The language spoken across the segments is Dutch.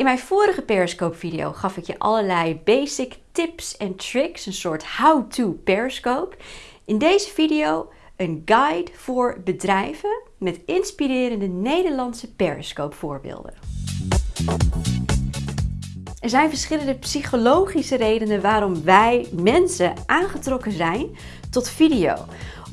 In mijn vorige Periscope video gaf ik je allerlei basic tips en tricks, een soort how-to Periscope. In deze video een guide voor bedrijven met inspirerende Nederlandse Periscope voorbeelden. Er zijn verschillende psychologische redenen waarom wij mensen aangetrokken zijn tot video.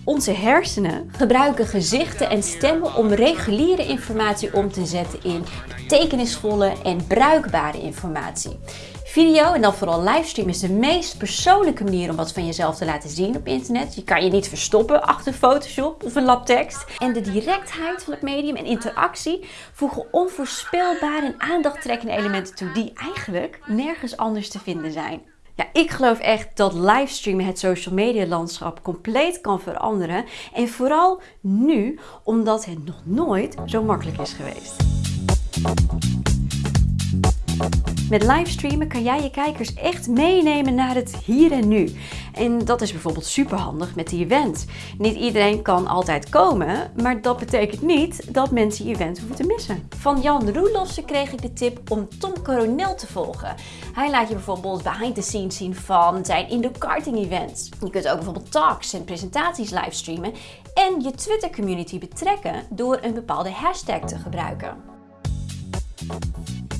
Onze hersenen gebruiken gezichten en stemmen om reguliere informatie om te zetten in betekenisvolle en bruikbare informatie. Video en dan vooral livestream is de meest persoonlijke manier om wat van jezelf te laten zien op internet. Je kan je niet verstoppen achter Photoshop of een labtekst. En de directheid van het medium en interactie voegen onvoorspelbare en aandachttrekkende elementen toe die eigenlijk nergens anders te vinden zijn. Ja, ik geloof echt dat livestreamen het social media landschap compleet kan veranderen. En vooral nu, omdat het nog nooit zo makkelijk is geweest. Met livestreamen kan jij je kijkers echt meenemen naar het hier en nu. En dat is bijvoorbeeld super handig met die event. Niet iedereen kan altijd komen, maar dat betekent niet dat mensen je event hoeven te missen. Van Jan Roelofsen kreeg ik de tip om Tom Coronel te volgen. Hij laat je bijvoorbeeld behind the scenes zien van zijn indoor karting events. Je kunt ook bijvoorbeeld talks en presentaties livestreamen en je Twitter community betrekken door een bepaalde hashtag te gebruiken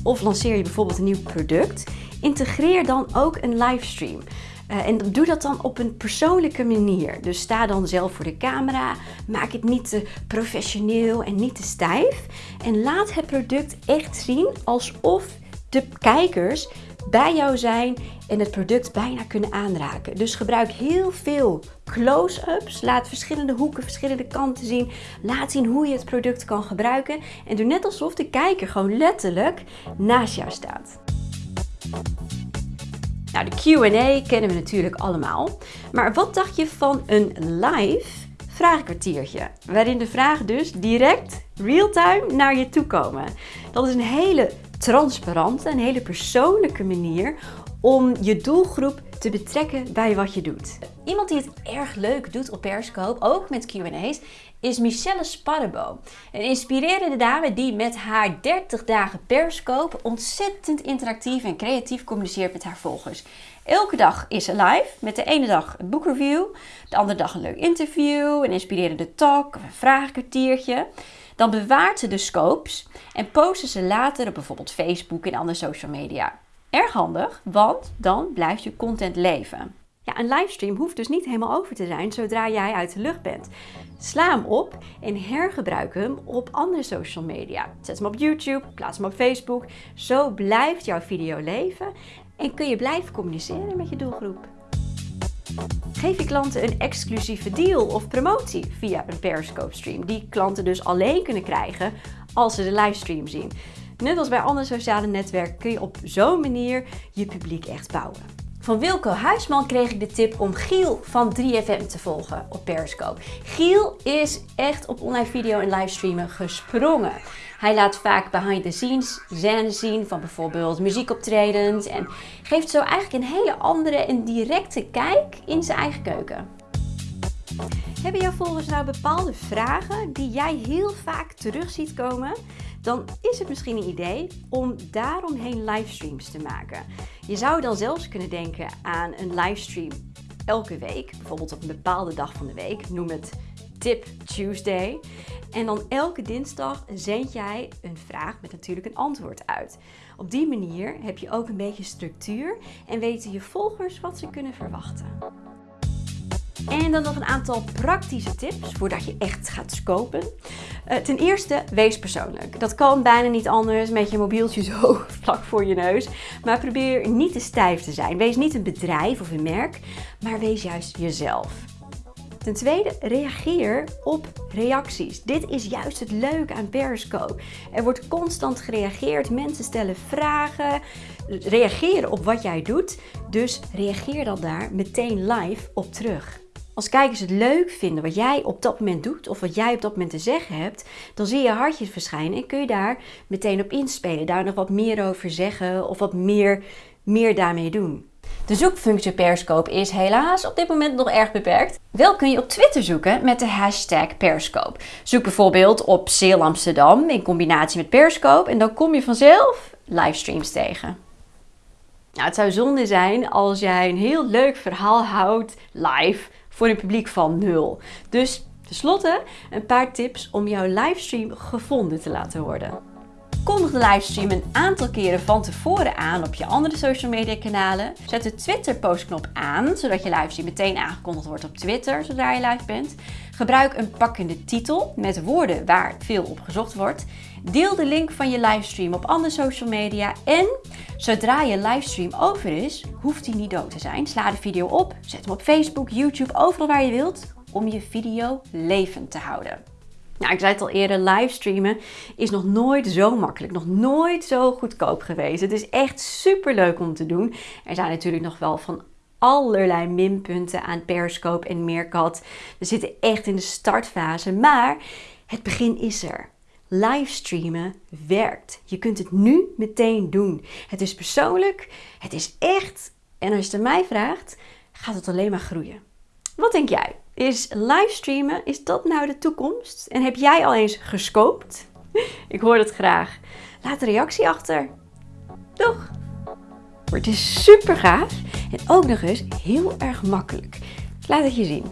of lanceer je bijvoorbeeld een nieuw product, integreer dan ook een livestream. Uh, en doe dat dan op een persoonlijke manier. Dus sta dan zelf voor de camera. Maak het niet te professioneel en niet te stijf. En laat het product echt zien alsof de kijkers bij jou zijn en het product bijna kunnen aanraken. Dus gebruik heel veel close-ups. Laat verschillende hoeken, verschillende kanten zien. Laat zien hoe je het product kan gebruiken. En doe net alsof de kijker gewoon letterlijk naast jou staat. Nou, de Q&A kennen we natuurlijk allemaal. Maar wat dacht je van een live vraagkwartiertje? Waarin de vragen dus direct real-time naar je toe komen. Dat is een hele transparante, een hele persoonlijke manier om je doelgroep te betrekken bij wat je doet. Iemand die het erg leuk doet op Periscope, ook met Q&A's, is Michelle Sparrebo. Een inspirerende dame die met haar 30 dagen Periscope ontzettend interactief en creatief communiceert met haar volgers. Elke dag is ze live, met de ene dag een boekreview, de andere dag een leuk interview, een inspirerende talk of een vragenkwartiertje. Dan bewaart ze de scopes en posten ze later op bijvoorbeeld Facebook en andere social media. Erg handig, want dan blijft je content leven. Ja, een livestream hoeft dus niet helemaal over te zijn zodra jij uit de lucht bent. Sla hem op en hergebruik hem op andere social media. Zet hem op YouTube, plaats hem op Facebook. Zo blijft jouw video leven en kun je blijven communiceren met je doelgroep. Geef je klanten een exclusieve deal of promotie via een Periscope stream, die klanten dus alleen kunnen krijgen als ze de livestream zien. Net als bij andere sociale netwerken kun je op zo'n manier je publiek echt bouwen. Van Wilco Huisman kreeg ik de tip om Giel van 3FM te volgen op Periscope. Giel is echt op online video en livestreamen gesprongen. Hij laat vaak behind the scenes scènes zien van bijvoorbeeld muziekoptredens en geeft zo eigenlijk een hele andere en directe kijk in zijn eigen keuken. Hebben jouw volgers nou bepaalde vragen die jij heel vaak terug ziet komen? Dan is het misschien een idee om daaromheen livestreams te maken. Je zou dan zelfs kunnen denken aan een livestream elke week, bijvoorbeeld op een bepaalde dag van de week. Noem het Tip Tuesday. En dan elke dinsdag zend jij een vraag met natuurlijk een antwoord uit. Op die manier heb je ook een beetje structuur en weten je volgers wat ze kunnen verwachten. En dan nog een aantal praktische tips voordat je echt gaat scopen. Uh, ten eerste, wees persoonlijk. Dat kan bijna niet anders met je mobieltje zo vlak voor je neus. Maar probeer niet te stijf te zijn. Wees niet een bedrijf of een merk, maar wees juist jezelf. Ten tweede, reageer op reacties. Dit is juist het leuke aan Periscope. Er wordt constant gereageerd, mensen stellen vragen, reageren op wat jij doet. Dus reageer dan daar meteen live op terug. Als kijkers het leuk vinden wat jij op dat moment doet of wat jij op dat moment te zeggen hebt, dan zie je hartjes verschijnen en kun je daar meteen op inspelen. Daar nog wat meer over zeggen of wat meer, meer daarmee doen. De zoekfunctie Periscope is helaas op dit moment nog erg beperkt. Wel kun je op Twitter zoeken met de hashtag Periscope. Zoek bijvoorbeeld op Sale Amsterdam in combinatie met Periscope en dan kom je vanzelf livestreams tegen. Nou, het zou zonde zijn als jij een heel leuk verhaal houdt live voor een publiek van nul. Dus tenslotte een paar tips om jouw livestream gevonden te laten worden. Kondig de livestream een aantal keren van tevoren aan op je andere social media kanalen. Zet de Twitter postknop aan, zodat je livestream meteen aangekondigd wordt op Twitter zodra je live bent. Gebruik een pakkende titel met woorden waar veel op gezocht wordt. Deel de link van je livestream op andere social media. En zodra je livestream over is, hoeft die niet dood te zijn. Sla de video op, zet hem op Facebook, YouTube, overal waar je wilt, om je video levend te houden. Nou, ik zei het al eerder, livestreamen is nog nooit zo makkelijk, nog nooit zo goedkoop geweest. Het is echt super leuk om te doen. Er zijn natuurlijk nog wel van allerlei minpunten aan Periscope en Meerkat. We zitten echt in de startfase, maar het begin is er. Livestreamen werkt. Je kunt het nu meteen doen. Het is persoonlijk, het is echt. En als je het mij vraagt, gaat het alleen maar groeien. Wat denk jij? Is livestreamen, is dat nou de toekomst? En heb jij al eens gescoopt? Ik hoor het graag. Laat een reactie achter. Doeg! Het is super gaaf en ook nog eens heel erg makkelijk. Laat het je zien.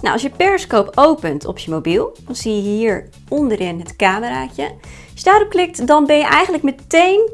Nou, als je Periscope opent op je mobiel, dan zie je hier onderin het cameraatje. Als je daarop klikt, dan ben je eigenlijk meteen